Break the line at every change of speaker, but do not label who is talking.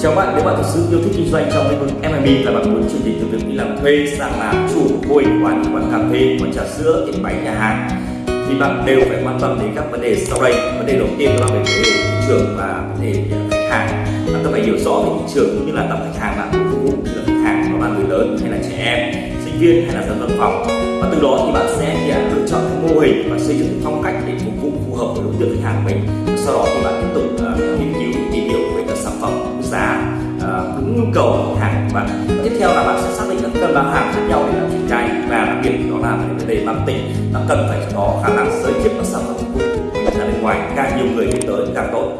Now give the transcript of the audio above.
Chào bạn, nếu bạn thực sự yêu thích kinh doanh trong lĩnh vực F&B là bạn muốn chuyển dịch từ việc đi làm thuê sang làm chủ mô quán quán cà phê, quán trà sữa, tiệm bánh nhà hàng thì bạn đều phải quan tâm đến các vấn đề sau đây. Vấn đề đầu tiên đó là về vấn đề thị trường và vấn đề ờ, khách hàng. Bạn cần phải hiểu rõ về thị trường cũng như là tập khách hàng bạn phục vụ như là khách hàng đó là người lớn hay là trẻ em, sinh viên hay là dân văn phòng. Và từ đó thì bạn sẽ lựa chọn cái mô hình và xây dựng phong cách để phục vụ phù hợp với đối tượng khách hàng của mình. Sau đó thì bạn nhu cầu của hàng của bạn. Tiếp theo là bạn sẽ xác định các cân bán hàng khác nhau để làm triển khai và đặc biệt đó là vấn đề marketing nó cần phải có khả năng giới thiệu các sản phẩm của mình ra bên ngoài. Càng nhiều người biết tới, càng tốt.